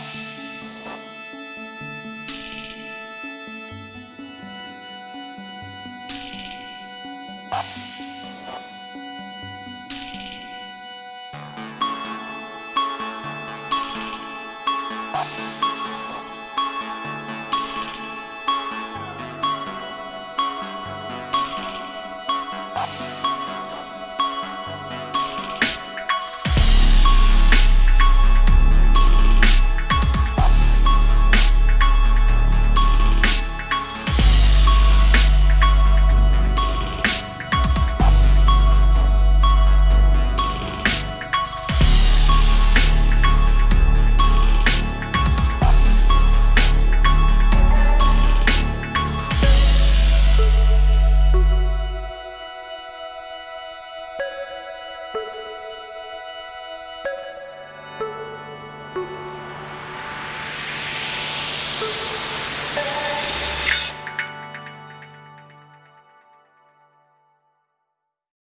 you